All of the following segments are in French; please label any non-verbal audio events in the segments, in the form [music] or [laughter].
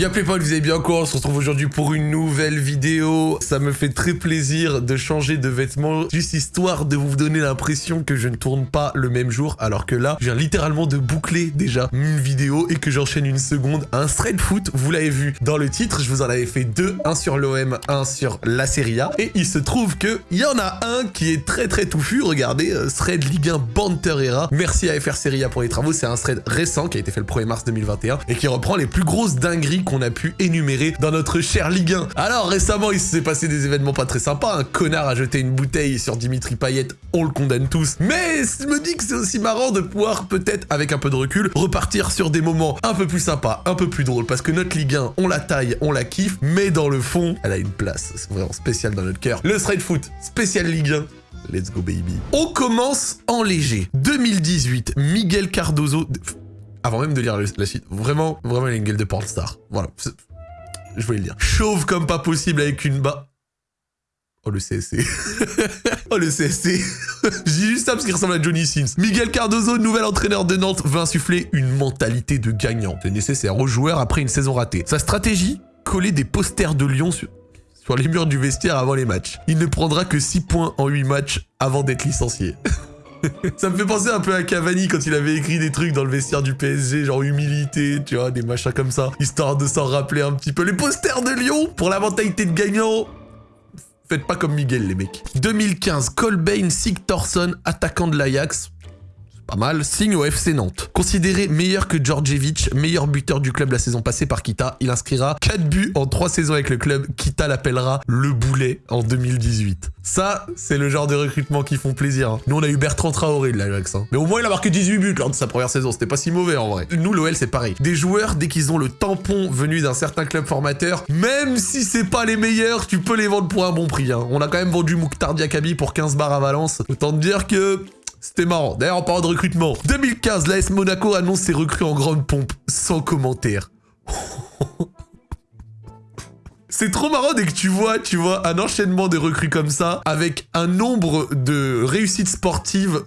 Y'a pas, vous allez bien quoi On se retrouve aujourd'hui pour une nouvelle vidéo. Ça me fait très plaisir de changer de vêtements, juste histoire de vous donner l'impression que je ne tourne pas le même jour, alors que là, je viens littéralement de boucler déjà une vidéo et que j'enchaîne une seconde. Un thread foot, vous l'avez vu dans le titre, je vous en avais fait deux, un sur l'OM, un sur la Serie A. Et il se trouve que il y en a un qui est très très touffu, regardez, euh, thread Ligue 1 Banterera. Merci à FR Serie A pour les travaux, c'est un thread récent qui a été fait le 1er mars 2021 et qui reprend les plus grosses dingueries qu'on a pu énumérer dans notre cher Ligue 1. Alors récemment, il s'est passé des événements pas très sympas. Un connard a jeté une bouteille sur Dimitri Payet, on le condamne tous. Mais je me dis que c'est aussi marrant de pouvoir peut-être, avec un peu de recul, repartir sur des moments un peu plus sympas, un peu plus drôles. Parce que notre Ligue 1, on la taille, on la kiffe, mais dans le fond, elle a une place. Vraiment spécial dans notre cœur. Le straight foot, spécial Ligue 1. Let's go baby. On commence en léger. 2018, Miguel Cardozo avant même de lire la suite, vraiment, vraiment, il a une gueule de pornstar. Voilà. Je voulais le dire. Chauve comme pas possible avec une bas. Oh, le CSC. [laughs] oh, le CSC. [laughs] Je dis juste ça parce qu'il ressemble à Johnny Sins. Miguel Cardozo, nouvel entraîneur de Nantes, veut insuffler une mentalité de gagnant. C'est nécessaire aux joueurs après une saison ratée. Sa stratégie Coller des posters de Lyon sur, sur les murs du vestiaire avant les matchs. Il ne prendra que 6 points en 8 matchs avant d'être licencié. [laughs] [laughs] ça me fait penser un peu à Cavani quand il avait écrit des trucs dans le vestiaire du PSG, genre humilité, tu vois, des machins comme ça, histoire de s'en rappeler un petit peu. Les posters de Lyon pour la mentalité de gagnant. Faites pas comme Miguel, les mecs. 2015, Colbain Sigtorsson, attaquant de l'Ajax pas mal, signe au FC Nantes. Considéré meilleur que Djordjevic, meilleur buteur du club la saison passée par Kita, il inscrira 4 buts en 3 saisons avec le club. Kita l'appellera le boulet en 2018. Ça, c'est le genre de recrutement qui font plaisir. Hein. Nous, on a eu Bertrand Traoré de l'Ajax. Hein. Mais au moins, il a marqué 18 buts lors de sa première saison. C'était pas si mauvais en vrai. Nous, l'OL, c'est pareil. Des joueurs, dès qu'ils ont le tampon venu d'un certain club formateur, même si c'est pas les meilleurs, tu peux les vendre pour un bon prix. Hein. On a quand même vendu Mouktar Diakabi pour 15 bars à Valence. Autant te dire que c'était marrant. D'ailleurs, en parlant de recrutement, 2015, l'AS Monaco annonce ses recrues en grande pompe, sans commentaire. [laughs] C'est trop marrant dès que tu vois, tu vois, un enchaînement de recrues comme ça, avec un nombre de réussites sportives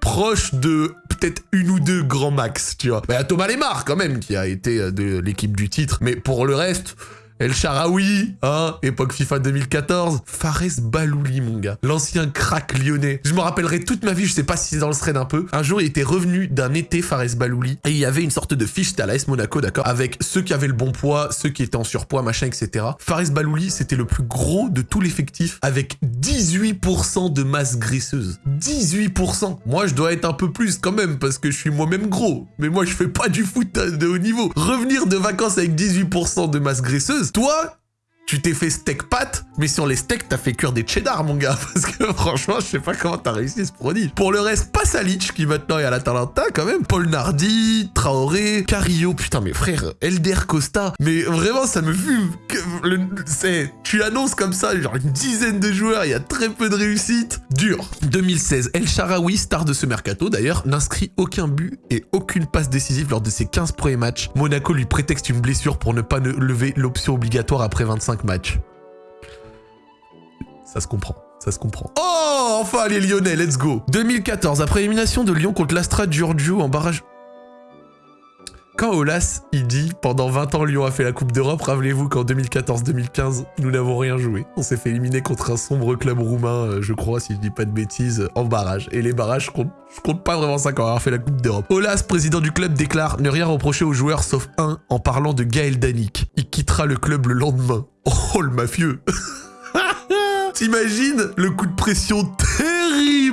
proche de peut-être une ou deux grands max, tu vois. A Thomas Lemar quand même, qui a été de l'équipe du titre, mais pour le reste... El Sharaoui, hein, époque FIFA 2014. Fares Balouli, mon gars. L'ancien crack lyonnais. Je me rappellerai toute ma vie, je sais pas si c'est dans le thread un peu. Un jour, il était revenu d'un été, Fares Balouli, et il y avait une sorte de fiche, c'était à l'AS Monaco, d'accord, avec ceux qui avaient le bon poids, ceux qui étaient en surpoids, machin, etc. Fares Balouli, c'était le plus gros de tout l'effectif, avec 18% de masse graisseuse. 18% Moi, je dois être un peu plus quand même, parce que je suis moi-même gros. Mais moi, je fais pas du foot de haut niveau. Revenir de vacances avec 18% de masse graisseuse, toi, tu t'es fait steak pâte, mais sur les steaks, t'as fait cuire des cheddar, mon gars. [laughs] Parce que franchement, je sais pas comment t'as réussi ce produit. Pour le reste, pas Salic, qui maintenant est à l'Atalanta, quand même. Paul Nardi, Traoré, Carillo, putain, mes frères, Elder Costa. Mais vraiment, ça me fume. C'est, tu annonces comme ça, genre une dizaine de joueurs, il y a très peu de réussite. Dur. 2016, El Sharawi, star de ce mercato d'ailleurs, n'inscrit aucun but et aucune passe décisive lors de ses 15 premiers matchs. Monaco lui prétexte une blessure pour ne pas lever l'option obligatoire après 25 match. Ça se comprend. Ça se comprend. Oh, enfin les Lyonnais, let's go 2014, après élimination de Lyon contre l'Astra Giorgio en barrage... Quand Olas, il dit « Pendant 20 ans, Lyon a fait la Coupe d'Europe, rappelez-vous qu'en 2014-2015, nous n'avons rien joué. On s'est fait éliminer contre un sombre club roumain, euh, je crois, si je dis pas de bêtises, en barrage. Et les barrages, je compte, compte pas vraiment ça quand on a fait la Coupe d'Europe. Olas, président du club, déclare ne rien reprocher aux joueurs sauf un en parlant de Gaël Danik. Il quittera le club le lendemain. Oh, le mafieux [laughs] T'imagines le coup de pression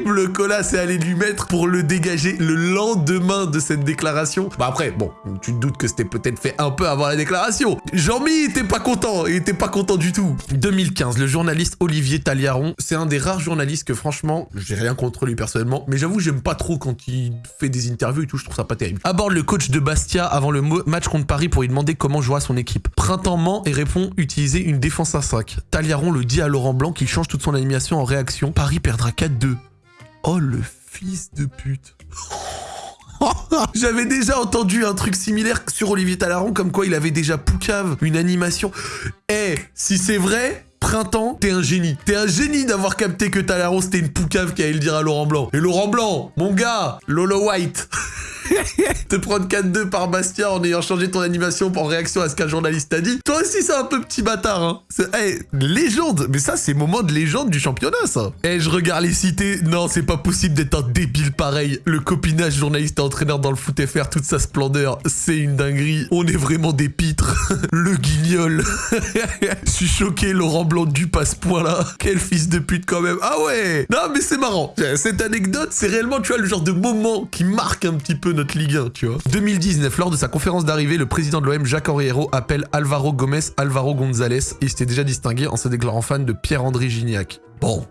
terrible Colas est allé lui mettre pour le dégager le lendemain de cette déclaration Bah après, bon, tu te doutes que c'était peut-être fait un peu avant la déclaration. Jean-Mi était pas content, il était pas content du tout. 2015, le journaliste Olivier Taliaron, c'est un des rares journalistes que franchement, j'ai rien contre lui personnellement, mais j'avoue j'aime pas trop quand il fait des interviews et tout, je trouve ça pas terrible. Aborde le coach de Bastia avant le match contre Paris pour lui demander comment jouera son équipe. Printemps ment et répond utiliser une défense à 5. Taliaron le dit à Laurent Blanc qu'il change toute son animation en réaction. Paris perdra 4-2. Oh le fils de pute. [laughs] J'avais déjà entendu un truc similaire sur Olivier Talaron, comme quoi il avait déjà Poucave, une animation. Eh, si c'est vrai, Printemps, t'es un génie. T'es un génie d'avoir capté que Talaron c'était une Poucave qui allait le dire à Laurent Blanc. Et Laurent Blanc, mon gars, Lolo White. [laughs] [laughs] Te prendre 4-2 par Bastia en ayant changé ton animation en réaction à ce qu'un journaliste a dit. Toi aussi, c'est un peu petit bâtard, hein. Hey, légende Mais ça, c'est moment de légende du championnat, ça Eh, je regarde les cités. Non, c'est pas possible d'être un débile pareil. Le copinage journaliste et entraîneur dans le foot FR, toute sa splendeur, c'est une dinguerie. On est vraiment des pitres. [laughs] le guignol. [laughs] Je suis choqué, Laurent Blanc du passe point là. Quel fils de pute quand même. Ah ouais Non, mais c'est marrant. Cette anecdote, c'est réellement, tu vois, le genre de moment qui marque un petit peu notre Ligue 1, tu vois. 2019, lors de sa conférence d'arrivée, le président de l'OM, Jacques Henriero, appelle Alvaro Gomez Alvaro González. Il s'était déjà distingué en se déclarant fan de Pierre-André Gignac. Bon,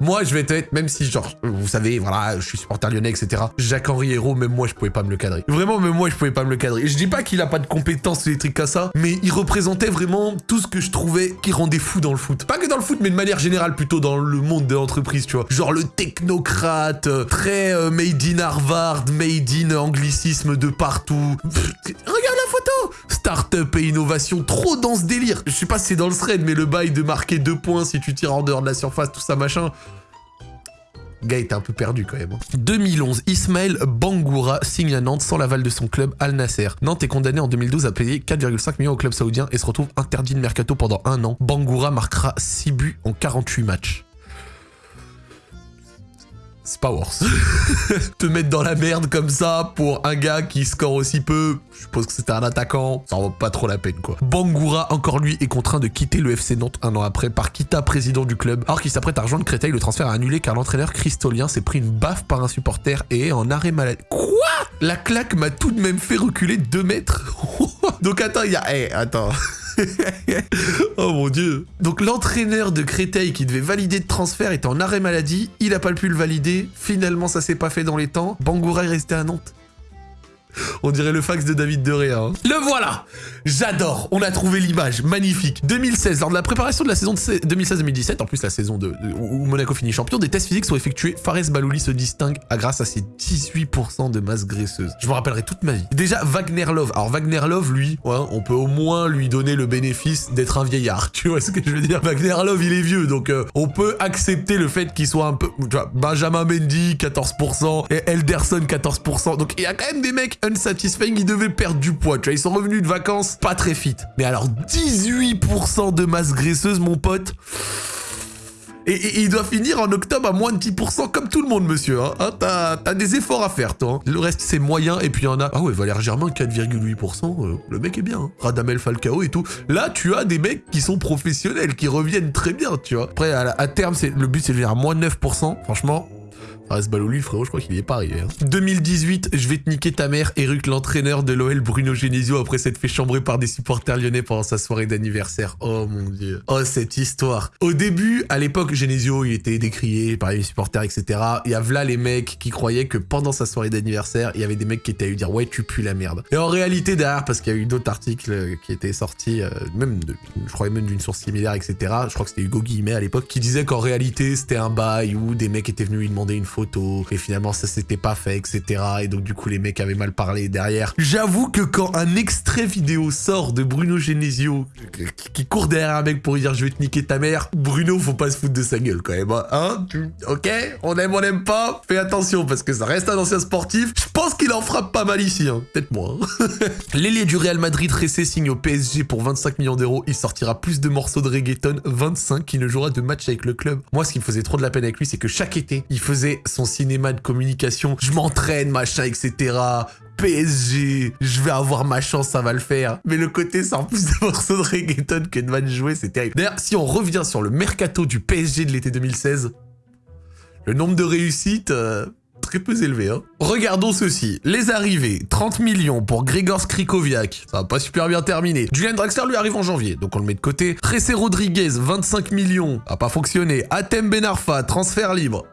moi, je vais être, même si, genre, vous savez, voilà, je suis supporter lyonnais, etc. Jacques-Henri Hérault, même moi, je pouvais pas me le cadrer. Vraiment, même moi, je pouvais pas me le cadrer. Je dis pas qu'il a pas de compétences électriques à ça, mais il représentait vraiment tout ce que je trouvais qui rendait fou dans le foot. Pas que dans le foot, mais de manière générale, plutôt dans le monde de l'entreprise, tu vois. Genre le technocrate, euh, très euh, made in Harvard, made in anglicisme de partout. regarde la photo Startup et innovation, trop dans ce délire. Je sais pas si c'est dans le thread, mais le bail de marquer deux points si tu tires en dehors de la surface, tout ça, machin. Gars un peu perdu quand même. 2011, hein. Ismaël Bangoura signe à Nantes sans l'aval de son club Al Nasser. Nantes est condamné en 2012 à payer 4,5 millions au club saoudien et se retrouve interdit de mercato pendant un an. Bangoura marquera 6 buts en 48 matchs c'est pas worse. [laughs] Te mettre dans la merde comme ça pour un gars qui score aussi peu, je suppose que c'était un attaquant, ça en vaut pas trop la peine quoi. Bangoura, encore lui, est contraint de quitter le FC Nantes un an après par Kita, président du club. Alors qu'il s'apprête à rejoindre Créteil, le transfert a annulé car l'entraîneur Christolien s'est pris une baffe par un supporter et est en arrêt maladie. Quoi? La claque m'a tout de même fait reculer 2 mètres. [laughs] Donc attends, il y a... Eh, attends... [laughs] oh mon dieu. Donc l'entraîneur de Créteil qui devait valider le transfert était en arrêt maladie, il a pas pu le valider, finalement ça s'est pas fait dans les temps, Bangoura est resté à Nantes. On dirait le fax de David De Hein. Le voilà J'adore On a trouvé l'image, magnifique 2016, lors de la préparation de la saison 2016-2017, en plus la saison de, où Monaco finit champion, des tests physiques sont effectués. Fares Balouli se distingue à grâce à ses 18% de masse graisseuse. Je me rappellerai toute ma vie. Déjà, Wagner Love. Alors Wagner Love, lui, on peut au moins lui donner le bénéfice d'être un vieillard. Tu vois ce que je veux dire? Wagner Love, il est vieux, donc euh, on peut accepter le fait qu'il soit un peu... Tu vois, Benjamin Mendy, 14%, et Elderson, 14%. Donc il y a quand même des mecs unsatisfying, ils devaient perdre du poids, tu vois, ils sont revenus de vacances pas très fit. Mais alors 18% de masse graisseuse, mon pote et, il doit finir en octobre à moins de 10% comme tout le monde, monsieur. Hein. hein T'as des efforts à faire, toi. Hein. Le reste, c'est moyen. Et puis, il y en a... Ah ouais, Valère Germain, 4,8%. Euh, le mec est bien. Hein. Radamel Falcao et tout. Là, tu as des mecs qui sont professionnels, qui reviennent très bien, tu vois. Après, à, à terme, le but, c'est de venir à moins de 9%. Franchement, Fares Balouli, frérot, je crois qu'il y est pas arrivé. 2018, hein. je vais te niquer ta mère, Eric, l'entraîneur de l'OL Bruno Genesio, après s'être fait chambrer par des supporters lyonnais pendant sa soirée d'anniversaire. Oh mon dieu. Oh, cette histoire. Au début, à l'époque, Genesio, il était décrié par les supporters, etc. Il y a là les mecs qui croyaient que pendant sa soirée d'anniversaire, il y avait des mecs qui étaient à lui dire ouais, tu pues la merde. Et en réalité, derrière, parce qu'il y a eu d'autres articles qui étaient sortis, euh, même de, je crois même d'une source similaire, etc. Je crois que c'était Hugo Guillemet à l'époque, qui disait qu'en réalité, c'était un bail où des mecs étaient venus lui demander une et finalement ça s'était pas fait, etc. Et donc du coup les mecs avaient mal parlé derrière. J'avoue que quand un extrait vidéo sort de Bruno Genesio, qui court derrière un mec pour lui dire je vais te niquer ta mère, Bruno faut pas se foutre de sa gueule quand même, hein, hein? Ok? On aime, on aime pas? Fais attention parce que ça reste un ancien sportif. Je pense qu'il en frappe pas mal ici, hein. Peut-être moi. Hein. [laughs] L'ailier du Real Madrid, Ressé, signe au PSG pour 25 millions d'euros. Il sortira plus de morceaux de reggaeton, 25, qui ne jouera de match avec le club. Moi, ce qui me faisait trop de la peine avec lui, c'est que chaque été, il faisait son cinéma de communication, je m'entraîne, machin, etc. PSG, je vais avoir ma chance, ça va le faire. Mais le côté sans plus de morceaux de reggaeton que de match joué, c'est terrible. D'ailleurs, si on revient sur le mercato du PSG de l'été 2016, le nombre de réussites... Euh, très peu élevé. Hein. Regardons ceci. Les arrivées, 30 millions pour Grégor Skrikoviak. Ça va pas super bien terminé. Julian Draxler lui arrive en janvier, donc on le met de côté. Tressé Rodriguez, 25 millions. A pas fonctionné. Atem Benarfa, transfert libre.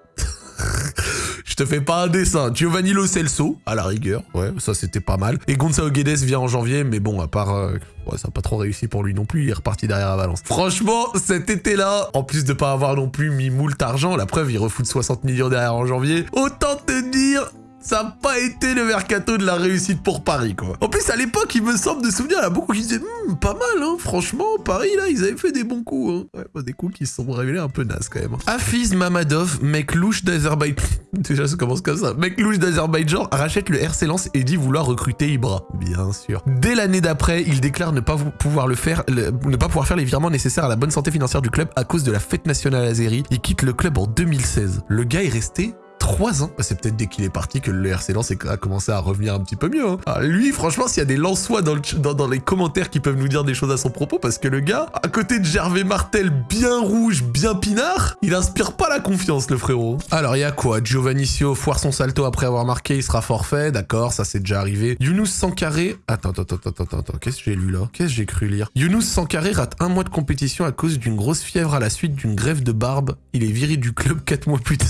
Te fais pas un dessin. Giovanni Lo Celso, à la rigueur. Ouais, ça c'était pas mal. Et Gonzalo Guedes vient en janvier, mais bon, à part... Euh, ouais, ça n'a pas trop réussi pour lui non plus, il est reparti derrière à Valence. Franchement, cet été-là, en plus de pas avoir non plus mis moult argent, la preuve, il refout 60 millions derrière en janvier, autant te dire ça n'a pas été le mercato de la réussite pour Paris, quoi. En plus, à l'époque, il me semble de souvenir, il y a beaucoup qui disaient hmm, pas mal, hein, franchement, Paris, là, ils avaient fait des bons coups. Hein. Ouais, bah, des coups qui se sont révélés un peu nazes, quand même. Hafiz Mamadov, mec louche d'Azerbaïdjan. [laughs] Déjà, ça commence comme ça. Mec louche d'Azerbaïdjan rachète le RC Lens et dit vouloir recruter Ibra. Bien sûr. Dès l'année d'après, il déclare ne pas pouvoir le faire, ne pas pouvoir faire les virements nécessaires à la bonne santé financière du club à cause de la fête nationale azérie. Il quitte le club en 2016. Le gars est resté 3 ans. C'est peut-être dès qu'il est parti que le RC Lens a commencé à revenir un petit peu mieux. Hein. Ah, lui, franchement, s'il y a des Lensois dans, dans, les commentaires qui peuvent nous dire des choses à son propos, parce que le gars, à côté de Gervais Martel, bien rouge, bien pinard, il inspire pas la confiance, le frérot. Alors, il y a quoi? Giovannicio foire son salto après avoir marqué, il sera forfait, d'accord, ça c'est déjà arrivé. Younous Sankaré... Attends, attends, attends, attends, attends, qu'est-ce que j'ai lu là? Qu'est-ce que j'ai cru lire? Younous Sankaré rate un mois de compétition à cause d'une grosse fièvre à la suite d'une grève de barbe. Il est viré du club 4 mois plus tard.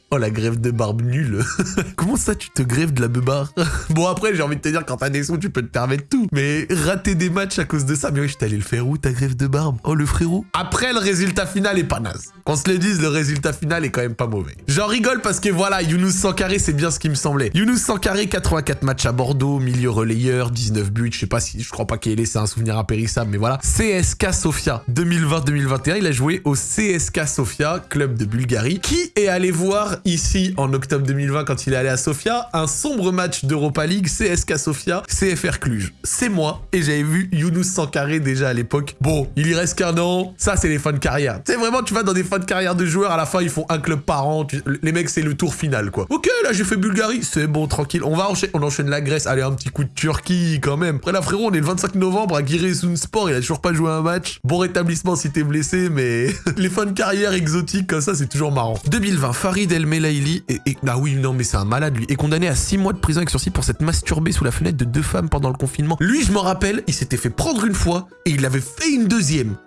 oh la grève de barbe nulle. [laughs] Comment ça tu te grèves de la beubare [laughs] Bon après j'ai envie de te dire quand t'as des sous tu peux te permettre tout. Mais rater des matchs à cause de ça, mais oui je t'allais le faire où ta grève de barbe? Oh le frérot Après le résultat final est pas naze. Qu'on se le dise, le résultat final est quand même pas mauvais. J'en rigole parce que voilà, Younous Sankaré c'est bien ce qui me semblait. Younous Sankaré 84 matchs à Bordeaux, milieu relayeur, 19 buts, je sais pas si, je crois pas qu'il ait laissé un souvenir impérissable, mais voilà. CSK Sofia 2020-2021, il a joué au CSK Sofia, club de Bulgarie, qui et allé voir ici en octobre 2020 quand il est allé à Sofia un sombre match d'Europa League CSK Sofia CFR Cluj. C'est moi et j'avais vu Younous Sankaré déjà à l'époque. Bon, il y reste qu'un an, ça c'est les fins de carrière. C'est vraiment tu vas dans des fins de carrière de joueurs à la fin ils font un club par an, les mecs c'est le tour final quoi. OK, là j'ai fait Bulgarie, c'est bon tranquille. On va enchaîner, on enchaîne la Grèce, allez un petit coup de Turquie quand même. Après là frérot, on est le 25 novembre à Giresunspor, il a toujours pas joué un match. Bon rétablissement si t'es blessé mais [laughs] les fins de carrière exotiques comme ça c'est toujours marrant. 2020, Farid El Melaili est, Ah oui, non, mais c'est un malade, lui. Est condamné à 6 mois de prison avec sursis pour s'être masturbé sous la fenêtre de deux femmes pendant le confinement. Lui, je m'en rappelle, il s'était fait prendre une fois et il avait fait une deuxième.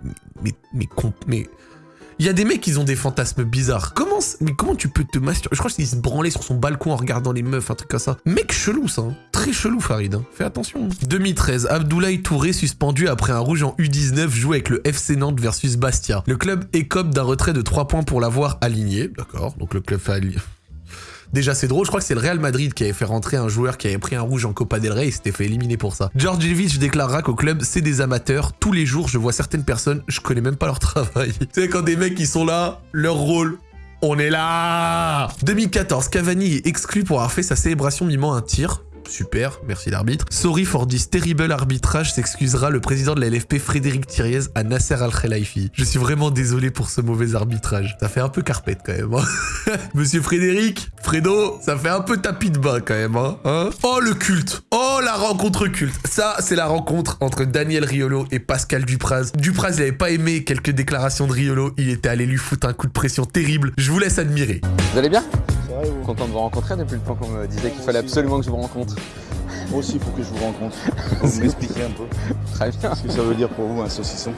Mais, mais, mais, mais il y a des mecs qui ont des fantasmes bizarres. Comment, mais comment tu peux te masturber? Je crois qu'il se branlait sur son balcon en regardant les meufs, un truc comme ça. Mec chelou, ça. Hein. Très chelou, Farid. Hein. Fais attention. 2013, Abdoulaye Touré suspendu après un rouge en U19 joué avec le FC Nantes versus Bastia. Le club écope d'un retrait de 3 points pour l'avoir aligné. D'accord, donc le club fait aligner. Déjà, c'est drôle, je crois que c'est le Real Madrid qui avait fait rentrer un joueur qui avait pris un rouge en Copa del Rey et s'était fait éliminer pour ça. Djordjevic déclarera qu'au club, c'est des amateurs. Tous les jours, je vois certaines personnes, je connais même pas leur [laughs] travail. tu sais, quand des mecs qui sont là, leur rôle, on est là 2014, Cavani est exclu pour avoir fait sa célébration mimant un tir. Super, merci l'arbitre. Sorry for this terrible arbitrage, s'excusera le président de la LFP Frédéric Thiriez à Nasser Al-Khelaifi. Je suis vraiment désolé pour ce mauvais arbitrage. Ça fait un peu carpette quand même. Hein. [laughs] Monsieur Frédéric, Fredo, ça fait un peu tapis de bas quand même. Hein, hein oh le culte Oh la rencontre culte Ça, c'est la rencontre entre Daniel Riolo et Pascal Dupraz. Dupraz, il avait pas aimé quelques déclarations de Riolo. Il était allé lui foutre un coup de pression terrible. Je vous laisse admirer. Vous allez bien? Content de vous rencontrer depuis le temps qu'on me disait qu'il fallait absolument que je vous rencontre. Moi aussi, il faut que je vous rencontre. [laughs] Vous m'expliquer un peu Très bien. Ce que ça veut dire pour vous un saucisson.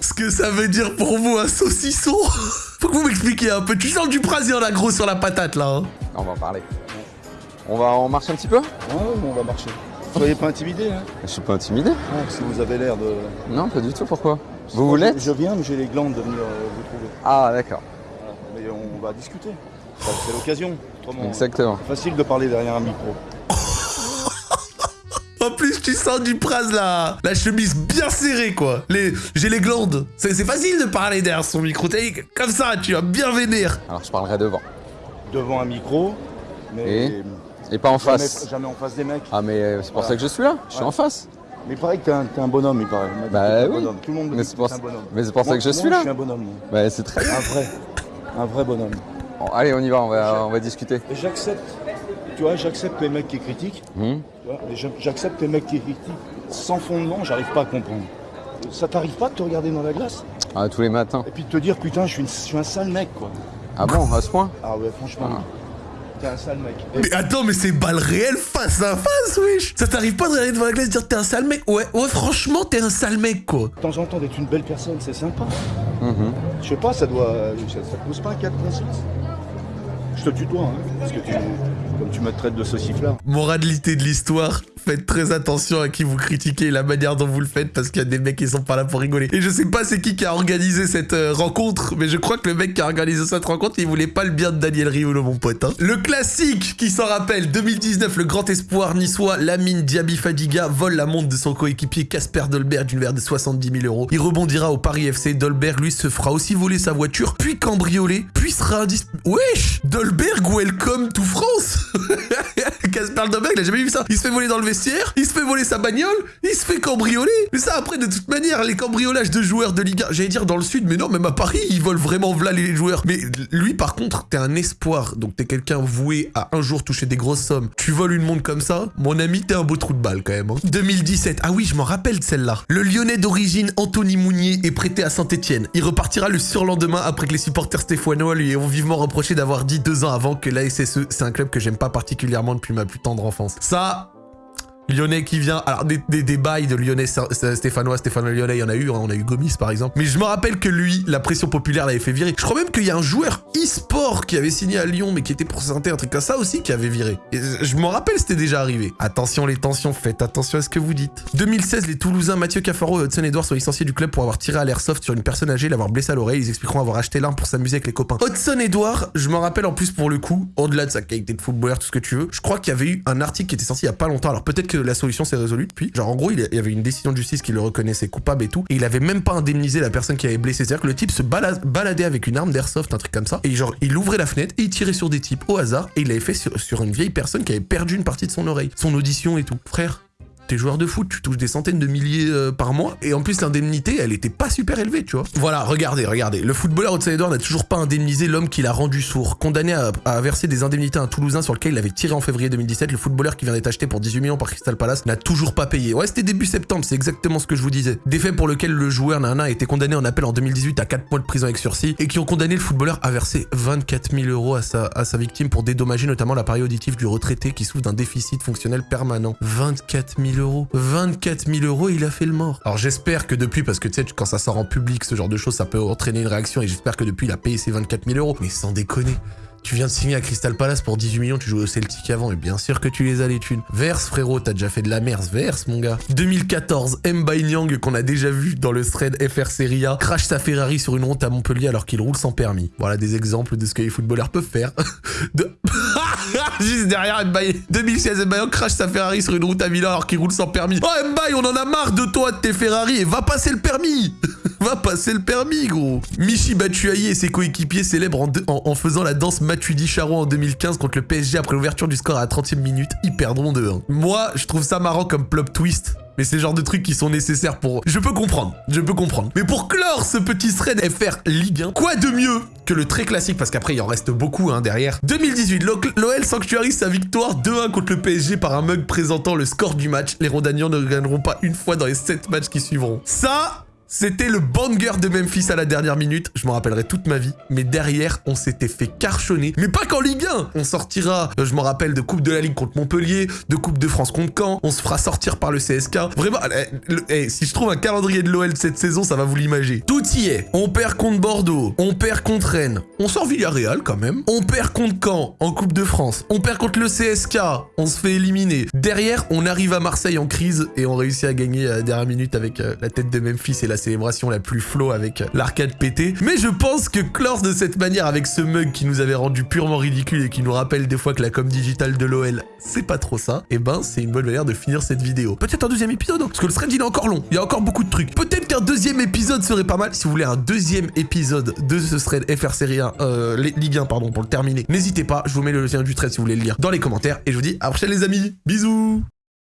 Ce que ça veut dire pour vous un saucisson Faut que vous m'expliquiez un peu. Tu sens du brasier en gros sur la patate là. Hein on va en parler. On va en marcher un petit peu? Ouais, on va marcher. Soyez pas intimidé. Hein. Je suis pas intimidé. Non, parce que vous avez l'air de... Non, pas du tout. Pourquoi? Vous voulez je, viens, mais j'ai les glandes de venir euh, vous trouver. Ah, d'accord. Mais on va discuter. C'est l'occasion. Exactement. Facile de parler derrière un micro. [laughs] En plus, tu sens du pras là. La chemise bien serrée, quoi. Les... J'ai les glandes. C'est facile de parler derrière son micro. Comme ça, tu vas bien vénère. Alors, je parlerai devant. Devant un micro, mais... Et, pas en face. Jamais en face des mecs. Ah, mais euh, c'est pour ça que je suis là. Je suis en face. Mais il paraît que t'es un, un, bonhomme, il paraît. Bah oui. Tout le monde mais c'est pour, un bonhomme. Mais c'est pour ça que je suis là. Je suis un bonhomme. Bah c'est très Un vrai. Un vrai bonhomme allez, on y va, on va, on va discuter. J'accepte, tu vois, j'accepte les mecs qui critiquent. Hmm. J'accepte les mecs qui critiquent sans fondement, j'arrive pas à comprendre. Ça t'arrive pas de te regarder dans la glace? Ah, tous les matins. Et puis de te dire, putain, je suis, un sale mec, quoi. Ah bon, à ce point? Ah ouais, franchement. Ah. T'es un sale mec. Mais attends, mais c'est balle réelle face à face, wesh Ça t'arrive pas de regarder devant la glace et dire t'es un sale mec? Ouais, ouais, franchement, t'es un sale mec, quoi. De temps en temps, d'être une belle personne, c'est sympa. Mm-hmm. Je sais pas, ça doit. Ça, ça te pose pas un cas de conscience? Je te tutoie, hein, parce que tu, comme tu me traites de sauciflard. Moralité de l'histoire, faites très attention à qui vous critiquez et la manière dont vous le faites parce qu'il y a des mecs qui sont pas là pour rigoler. Et je sais pas c'est qui qui a organisé cette euh, rencontre, mais je crois que le mec qui a organisé cette rencontre, il voulait pas le bien de Daniel Riolo, mon pote. Hein. Le classique qui s'en rappelle, 2019, le grand espoir niçois, Lamine Diaby Fadiga, vole la montre de son coéquipier Casper Dolberg d'une valeur de 70 000 euros. Il rebondira au Paris FC. Dolberg, lui, se fera aussi voler sa voiture, puis cambrioler, puis sera indis... Wesh Dolberg, welcome to France [laughs] [laughs] Casper Dolberg, il a jamais vu ça. Il se fait voler dans le vestiaire, il se fait voler sa bagnole, il se fait cambrioler. Mais ça, après, de toute manière, les cambriolages de joueurs de Liga, j'allais dire dans le sud, mais non, même à Paris, ils volent vraiment v'là les joueurs. Mais lui, par contre, t'es un espoir. Donc t'es quelqu'un voué à un jour toucher des grosses sommes. Tu voles une montre comme ça, mon ami, t'es un beau trou de balle quand même. 2017, hein. ah oui, je m'en rappelle de celle-là. Le Lyonnais d'origine Anthony Mounier est prêté à Saint-Etienne. Il repartira le surlendemain après que les supporters stéphanois lui ont vivement reproché d'avoir dit deux ans avant que la SSE, c'est un club que j'aime pas particulièrement depuis ma plus tendre enfance. Ça, Lyonnais qui vient. Alors, des, bails de Lyonnais Stéphanois, Stéphanois Lyonnais, il y en a eu. Hein, on a eu Gomis, par exemple. Mais je me rappelle que lui, la pression populaire l'avait fait virer. Je crois même qu'il y a un joueur e-sport qui avait signé à Lyon, mais qui était pour santé, un truc comme ça aussi, qui avait viré. Je me rappelle, c'était déjà arrivé. Attention les tensions, faites attention à ce que vous dites. 2016, les Toulousains Mathieu Cafaro et Hudson Edouard sont licenciés du club pour avoir tiré à l'airsoft sur une personne âgée, l'avoir blessé à l'oreille. Ils expliqueront avoir acheté l'arme pour s'amuser avec les copains. Hudson Edouard, je me rappelle en plus pour le coup, au-delà de sa qualité de footballeur, tout ce que tu veux, je crois qu'il y avait eu un article qui était sorti il y a pas longtemps. Alors peut-être la solution s'est depuis. Genre, en gros, il y avait une décision de justice qui le reconnaissait coupable et tout. Et il avait même pas indemnisé la personne qui avait blessé. C'est-à-dire que le type se baladait avec une arme d'airsoft, un truc comme ça. Et genre, il ouvrait la fenêtre et il tirait sur des types au hasard. Et il l'avait fait sur une vieille personne qui avait perdu une partie de son oreille, son audition et tout. Frère, T'es joueur de foot, tu touches des centaines de milliers euh, par mois, et en plus l'indemnité, elle était pas super élevée, tu vois. Voilà, regardez, regardez. Le footballeur Hudson Edouard n'a toujours pas indemnisé l'homme qui l'a rendu sourd. Condamné à, verser des indemnités à un Toulousain sur lequel il avait tiré en février 2017, le footballeur qui vient d'être acheté pour 18 millions par Crystal Palace n'a toujours pas payé. Ouais, c'était début septembre, c'est exactement ce que je vous disais. Des faits pour lesquels le joueur Nana a été condamné en appel en 2018 à 4 mois de prison avec sursis, et qui ont condamné le footballeur à verser 24 000 euros à sa, à sa victime pour dédommager notamment l'appareil auditif du retraité qui souffre d'un déficit fonctionnel permanent. 24 000 euros. 24 000 euros, il a fait le mort. Alors j'espère que depuis, parce que tu sais, quand ça sort en public, ce genre de choses, ça peut entraîner une réaction, et j'espère que depuis, il a payé ses 24 000 euros. Mais sans déconner. Tu viens de signer à Crystal Palace pour 18 millions, tu jouais au Celtic avant, et bien sûr que tu les as les thunes. Verse, frérot, t'as déjà fait de la merde, verse, mon gars. 2014, Mbaye Nyang, qu'on a déjà vu dans le thread FR Serie A, crash sa Ferrari sur une route à Montpellier alors qu'il roule sans permis. Voilà des exemples de ce que les footballeurs peuvent faire. [laughs] de... [laughs] Juste derrière Mbaye. 2016, Mbaye crash sa Ferrari sur une route à Milan alors qu'il roule sans permis. Oh Mbaye, on en a marre de toi, de tes Ferrari, et va passer le permis [laughs] Va passer le permis, gros Michi Batshuayi et ses coéquipiers célèbrent en, faisant la danse Matuidi Charo en 2015 contre le PSG après l'ouverture du score à la 30e minute. Ils perdront 2-1. Moi, je trouve ça marrant comme plop twist. Mais c'est le genre de trucs qui sont nécessaires pour... Je peux comprendre, je peux comprendre. Mais pour clore ce petit thread FR Ligue 1, quoi de mieux que le très classique, parce qu'après il en reste beaucoup hein, derrière. 2018, l'OL sanctuarise sa victoire 2-1 contre le PSG par un mug présentant le score du match. Les Rondaniens ne gagneront pas une fois dans les 7 matchs qui suivront. Ça, c'était le banger de Memphis à la dernière minute, je m'en rappellerai toute ma vie. Mais derrière, on s'était fait carchonner. Mais pas qu'en Ligue 1 On sortira, euh, je m'en rappelle, de Coupe de la Ligue contre Montpellier, de Coupe de France contre Caen. On se fera sortir par le CSK. Vraiment, eh, eh, si je trouve un calendrier de l'OL cette saison, ça va vous l'imager. Tout y est. On perd contre Bordeaux, on perd contre Rennes, on sort Villarreal quand même. On perd contre Caen en Coupe de France. On perd contre le CSK, on se fait éliminer. Derrière, on arrive à Marseille en crise et on réussit à gagner à la dernière minute avec euh, la tête de Memphis et la célébration la plus flow avec l'arcade pété. Mais je pense que clore de cette manière avec ce mug qui nous avait rendu purement ridicule et qui nous rappelle des fois que la com digitale de l'OL, c'est pas trop ça, et eh ben c'est une bonne manière de finir cette vidéo. Peut-être un deuxième épisode, hein, parce que le thread il est encore long, il y a encore beaucoup de trucs. Peut-être qu'un deuxième épisode serait pas mal. Si vous voulez un deuxième épisode de ce thread FR Série 1, euh, Ligue 1 pardon, pour le terminer, n'hésitez pas, je vous mets le lien du thread si vous voulez le lire dans les commentaires, et je vous dis à la prochaine les amis, bisous